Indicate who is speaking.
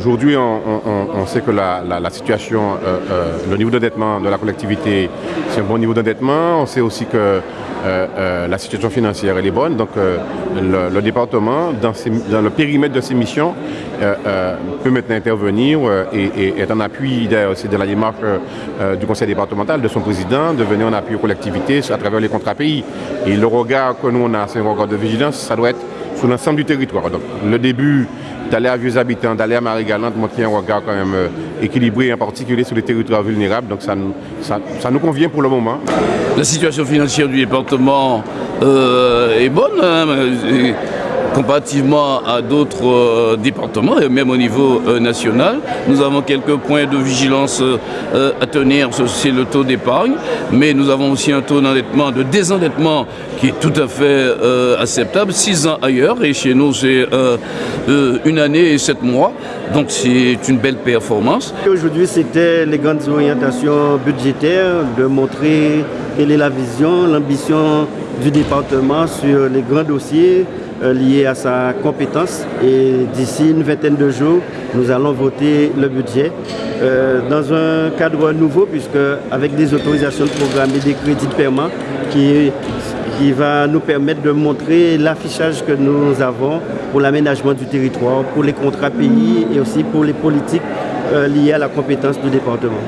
Speaker 1: Aujourd'hui, on, sait que la, situation, le niveau d'endettement de la collectivité, c'est un bon niveau d'endettement. On sait aussi que la situation financière est bonne. Donc le, département, dans, le périmètre de ses missions, peut maintenant intervenir et, être en appui aussi de la démarche du conseil départemental, de son président, de venir en appui aux collectivités à travers les contrats pays. Et le regard que nous on a, c'est un regard de vigilance, ça doit être sur l'ensemble du territoire. Donc le début d'aller à Vieux Habitants, d'aller à Marie-Galante, qui un regard quand même euh, équilibré, en particulier sur les territoires vulnérables. Donc ça, ça, nous convient pour le moment.
Speaker 2: La situation financière du département euh, est bonne. Hein, comparativement à d'autres euh, départements et même au niveau euh, national. Nous avons quelques points de vigilance euh, à tenir, c'est le taux d'épargne, mais nous avons aussi un taux d'endettement, de désendettement qui est tout à fait acceptable, six ans ailleurs, et chez nous c'est une année et sept mois, donc c'est une belle performance.
Speaker 3: Aujourd'hui c'était les grandes orientations budgétaires, de montrer quelle est la vision, l'ambition du département sur les grands dossiers euh, lié à sa compétence et d'ici une vingtaine de jours, nous allons voter le budget euh, dans un cadre nouveau puisque avec des autorisations de programme et des crédits de paiement qui, qui va nous permettre de montrer l'affichage que nous avons pour l'aménagement du territoire, pour les contrats pays et aussi pour les politiques euh, liées à la compétence du département.